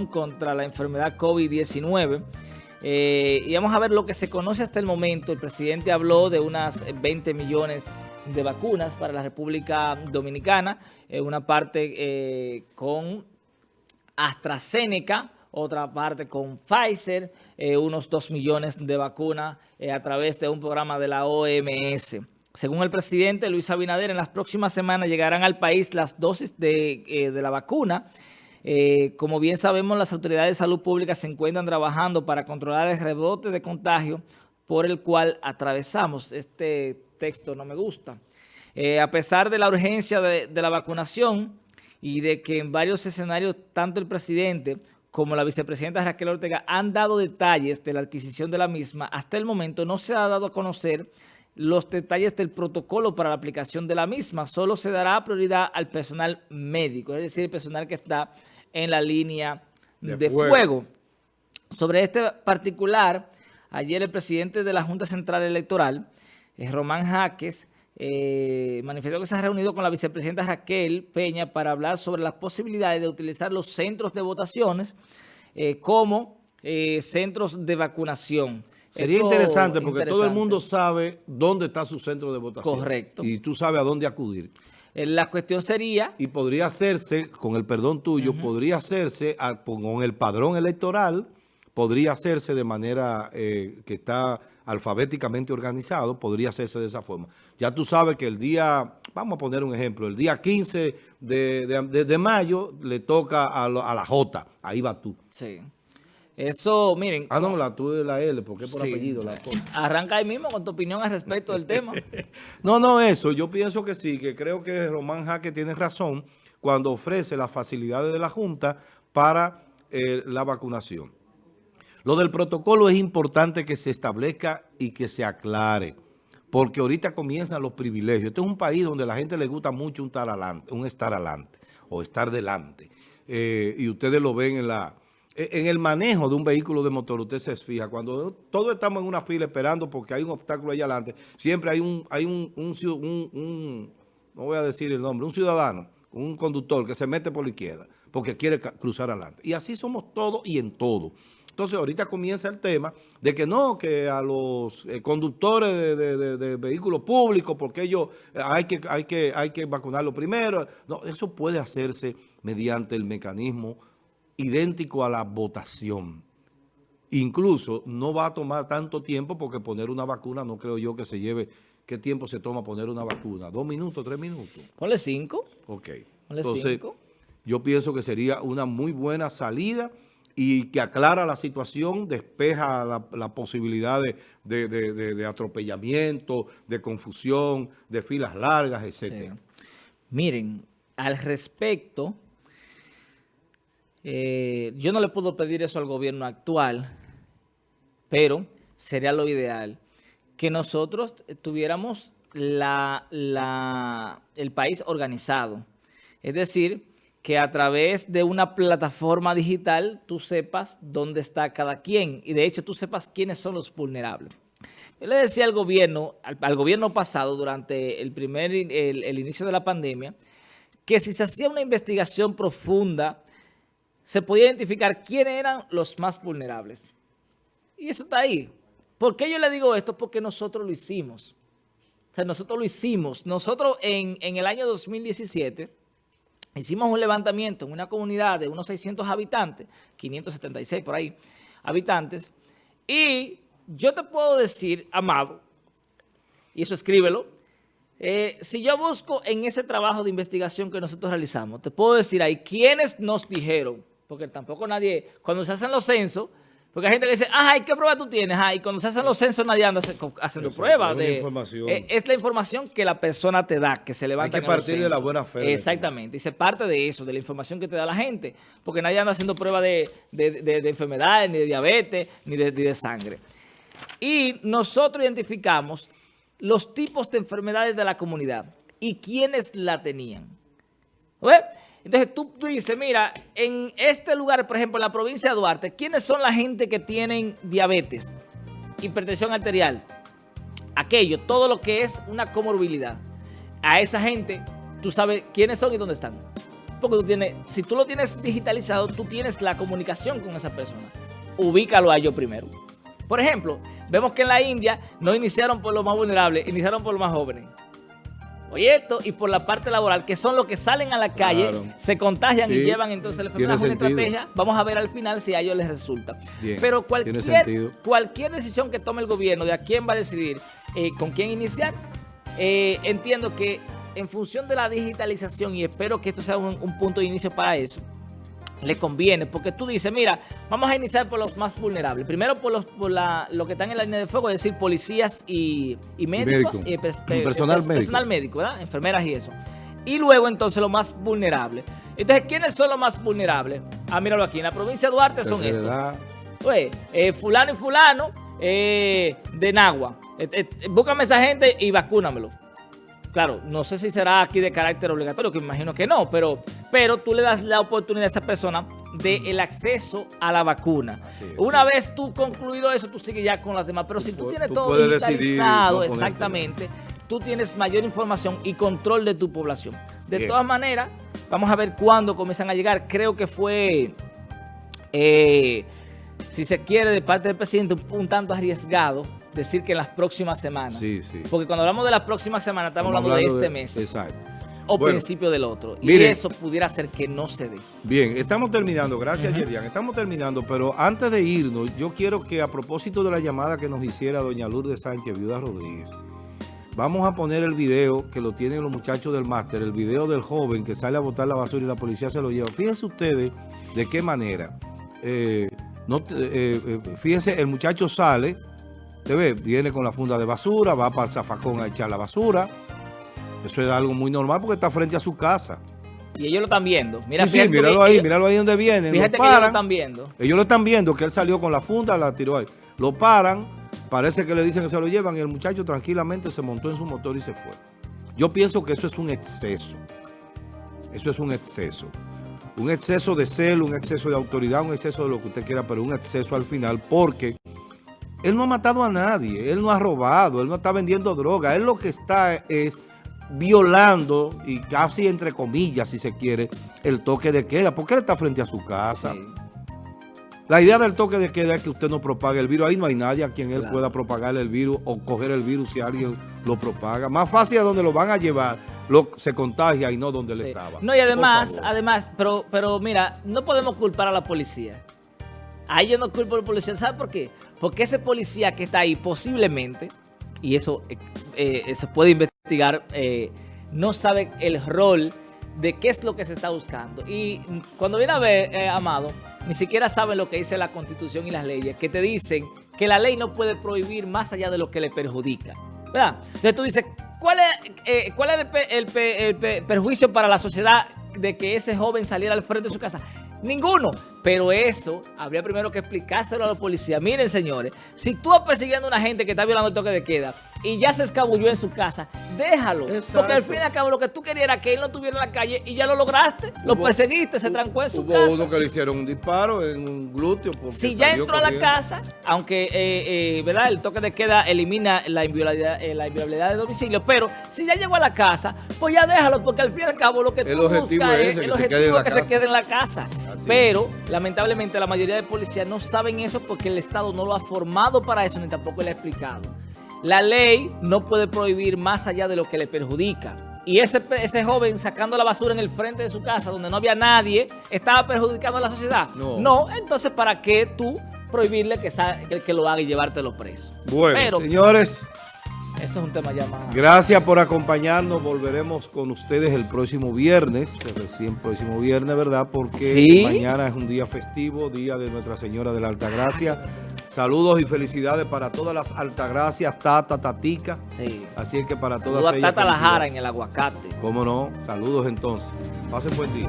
contra la enfermedad COVID-19. Eh, y vamos a ver lo que se conoce hasta el momento. El presidente habló de unas 20 millones de vacunas para la República Dominicana, eh, una parte eh, con AstraZeneca, otra parte con Pfizer, unos 2 millones de vacunas a través de un programa de la OMS. Según el presidente Luis Abinader, en las próximas semanas llegarán al país las dosis de, de la vacuna eh, como bien sabemos, las autoridades de salud pública se encuentran trabajando para controlar el rebote de contagio por el cual atravesamos. Este texto no me gusta. Eh, a pesar de la urgencia de, la vacunación y de que en varios escenarios tanto el presidente como la vicepresidenta Raquel Ortega han dado detalles de la adquisición de la misma, hasta el momento no se ha dado a conocer los detalles del protocolo para la aplicación de la misma. Solo se dará prioridad al personal médico, es decir, el personal que está en la línea de, fuego. Sobre este particular, ayer el presidente de la Junta Central Electoral, eh, Román Jaques, eh, manifestó que se ha reunido con la vicepresidenta Raquel Peña para hablar sobre las posibilidades de utilizar los centros de votaciones eh, como centros de vacunación. Sería interesante porque todo el mundo sabe dónde está su centro de votación. Correcto. Y tú sabes a dónde acudir. Eh, la cuestión sería... Y podría hacerse, con el perdón tuyo, podría hacerse con el padrón electoral, podría hacerse de manera eh, que está alfabéticamente organizado, podría hacerse de esa forma. Ya tú sabes que el día, vamos a poner un ejemplo, el día 15 de, mayo le toca a, a la J, ahí va tú. Sí. Eso, miren... Ah, no, la tú de la L, porque es por apellido la cosa. Arranca ahí mismo con tu opinión al respecto del tema. no, no, eso. Yo pienso que sí, que creo que Román Jaque tiene razón cuando ofrece las facilidades de la Junta para eh, la vacunación. Lo del protocolo es importante que se establezca y que se aclare, porque ahorita comienzan los privilegios. Este es un país donde a la gente le gusta mucho un estar adelante, un estar adelante o estar delante. Eh, y ustedes lo ven en la en el manejo de un vehículo de motor, usted se fija, cuando todos estamos en una fila esperando porque hay un obstáculo ahí adelante, siempre hay un, hay un, un, no voy a decir el nombre, un ciudadano, un conductor que se mete por la izquierda porque quiere cruzar adelante. Y así somos todos y en todo. Entonces ahorita comienza el tema de que no, que a los eh, conductores de, vehículos públicos, porque ellos eh, hay que, hay, que, hay que vacunarlo primero. No, eso puede hacerse mediante el mecanismo idéntico a la votación. Incluso no va a tomar tanto tiempo porque poner una vacuna no creo yo que se lleve... ¿Qué tiempo se toma poner una vacuna? ¿Dos minutos, tres minutos? Ponle cinco. Ok. Entonces, yo pienso que sería una muy buena salida y que aclara la situación, despeja la, posibilidad de, atropellamiento, de confusión, de filas largas, etc. Miren, al respecto, eh, yo no le puedo pedir eso al gobierno actual, pero sería lo ideal que nosotros tuviéramos el país organizado. Es decir, que a través de una plataforma digital tú sepas dónde está cada quien y de hecho tú sepas quiénes son los vulnerables. Yo le decía al gobierno, al, gobierno pasado durante el primer el inicio de la pandemia, que si se hacía una investigación profunda se podía identificar quiénes eran los más vulnerables. Y eso está ahí. ¿Por qué yo le digo esto? Porque nosotros lo hicimos. O sea, nosotros lo hicimos. Nosotros en, el año 2017 hicimos un levantamiento en una comunidad de unos 600 habitantes, 576 por ahí, habitantes, y yo te puedo decir, Amado, y eso escríbelo, eh, si yo busco en ese trabajo de investigación que nosotros realizamos, te puedo decir ahí quiénes nos dijeron porque tampoco nadie, cuando se hacen los censos, porque hay gente que dice, ay, ¿qué prueba tú tienes? y cuando se hacen los censos nadie anda haciendo pruebas. De, eh, es la información que la persona te da, que se levanta Hay que partir de la buena fe. Exactamente, y se parte de eso, de la información que te da la gente, porque nadie anda haciendo pruebas de, de, enfermedades, ni de diabetes, ni de, de sangre. Y nosotros identificamos los tipos de enfermedades de la comunidad y quiénes la tenían. ¿Ves? Entonces tú, dices, mira, en este lugar, por ejemplo, en la provincia de Duarte, ¿quiénes son la gente que tienen diabetes, hipertensión arterial? Aquello, todo lo que es una comorbilidad. A esa gente, tú sabes quiénes son y dónde están. porque tú tienes, si tú lo tienes digitalizado, tú tienes la comunicación con esa persona. Ubícalo a ellos primero. Por ejemplo, vemos que en la India no iniciaron por los más vulnerables, iniciaron por los más jóvenes. Oye, esto y por la parte laboral, que son los que salen a la calle, se contagian y llevan entonces la enfermedad. una estrategia. Vamos a ver al final si a ellos les resulta. Pero cualquier, cualquier decisión que tome el gobierno de a quién va a decidir, eh, con quién iniciar, eh, entiendo que en función de la digitalización, y espero que esto sea un punto de inicio para eso, le conviene, porque tú dices, mira, vamos a iniciar por los más vulnerables. Primero por los por la, lo que están en la línea de fuego, es decir, policías y, médicos, y personal, médico. personal médico, ¿verdad? Enfermeras y eso. Y luego entonces los más vulnerables. Entonces, ¿quiénes son los más vulnerables? Ah, míralo aquí, en la provincia de Duarte son estos. Pues, eh, fulano y fulano eh, de Nagua. Eh, búscame esa gente y vacúnamelo. Claro, no sé si será aquí de carácter obligatorio, que imagino que no, pero, pero tú le das la oportunidad a esa persona del el acceso a la vacuna. Una vez tú concluido eso, tú sigues ya con las demás. Pero si tú, tienes todo digitalizado, exactamente, tú tienes mayor información y control de tu población. De todas maneras, vamos a ver cuándo comienzan a llegar. Creo que fue, eh, si se quiere, de parte del presidente, un tanto arriesgado decir que en las próximas semanas. Sí, sí. Porque cuando hablamos de las próximas semanas, estamos, hablando, de este mes. Exacto. O principio del otro. y eso pudiera ser que no se dé. Bien, estamos terminando. Gracias, uh Estamos terminando, pero antes de irnos, yo quiero que a propósito de la llamada que nos hiciera doña Lourdes Sánchez, viuda Rodríguez, vamos a poner el video que lo tienen los muchachos del máster, el video del joven que sale a botar la basura y la policía se lo lleva. Fíjense ustedes de qué manera. Eh, no, eh, eh, fíjense, el muchacho sale Usted ve, viene con la funda de basura, va para el zafacón a echar la basura. Eso es algo muy normal porque está frente a su casa. Y ellos lo están viendo. Mira, sí, sí, míralo ahí, míralo ahí donde viene. Fíjate que ellos lo están viendo. Ellos lo están viendo, que él salió con la funda, la tiró ahí. Lo paran, parece que le dicen que se lo llevan y el muchacho tranquilamente se montó en su motor y se fue. Yo pienso que eso es un exceso. Eso es un exceso. Un exceso de celo, un exceso de autoridad, un exceso de lo que usted quiera, pero un exceso al final porque... Él no ha matado a nadie, él no ha robado, él no está vendiendo droga. Él lo que está es violando, y casi entre comillas, si se quiere, el toque de queda. Porque él está frente a su casa. La idea del toque de queda es que usted no propague el virus. Ahí no hay nadie a quien él pueda propagar el virus o coger el virus si alguien lo propaga. Más fácil a donde lo van a llevar, lo, se contagia y no donde él estaba. No, y además, además, pero, pero mira, no podemos culpar a la policía. Ahí yo no culpo al policía. ¿Sabe por qué? Porque ese policía que está ahí posiblemente, y eso eh, eh, se puede investigar, eh, no sabe el rol de qué es lo que se está buscando. Y cuando viene a ver, Amado, ni siquiera sabe lo que dice la Constitución y las leyes, que te dicen que la ley no puede prohibir más allá de lo que le perjudica. ¿Verdad? Entonces tú dices, ¿cuál es, cuál es el perjuicio para la sociedad de que ese joven saliera al frente de su casa? Ninguno. Pero eso, habría primero que explicárselo a la policía. Miren, señores, si tú vas persiguiendo a una gente que está violando el toque de queda y ya se escabulló en su casa, déjalo. Porque al fin y al cabo lo que tú querías era que él no estuviera en la calle y ya lo lograste. Lo perseguiste, se trancó en su casa. Hubo uno que le hicieron un disparo en un glúteo. Si ya entró a la casa, aunque eh, eh, ¿verdad? el toque de queda elimina la inviolabilidad, eh, la inviolabilidad de domicilio, pero si ya llegó a la casa, pues ya déjalo, porque al fin y al cabo lo que tú buscas es, el objetivo que se quede en la casa. Pero, lamentablemente, la mayoría de policías no saben eso porque el Estado no lo ha formado para eso, ni tampoco le ha explicado. La ley no puede prohibir más allá de lo que le perjudica. Y ese, ese joven sacando la basura en el frente de su casa, donde no había nadie, ¿estaba perjudicando a la sociedad? No. No, entonces, ¿para qué tú prohibirle que, que lo haga y llevártelo preso? Bueno, señores... Eso es un tema llamado. Gracias por acompañarnos. Volveremos con ustedes el próximo viernes, el recién próximo viernes, ¿verdad? Porque mañana es un día festivo, día de Nuestra Señora de la Altagracia. Saludos y felicidades para todas las Altagracias, Tata, Tatica. Sí. Así es que para todas Saludos ellas. Tata La Jara en el aguacate. ¿Cómo no? Saludos entonces. Pasen buen día.